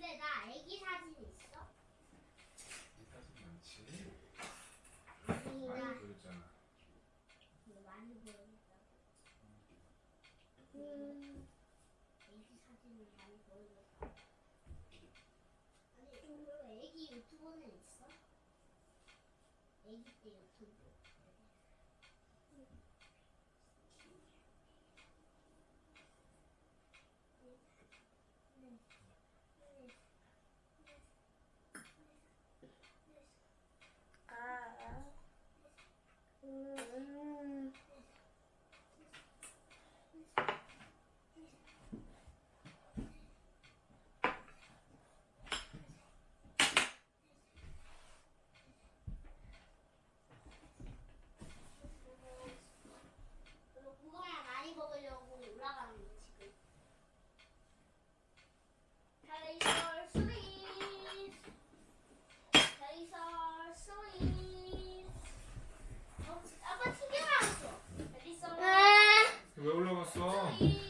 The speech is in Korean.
근데 나 아기 사진 있어? 사진 많지? 뭐 많이 보였잖아 많이 보였다 음 애기 사진을 많이 보여줬다 아니 그럼 애기 유튜버는 있어? 애기 때 유튜브 나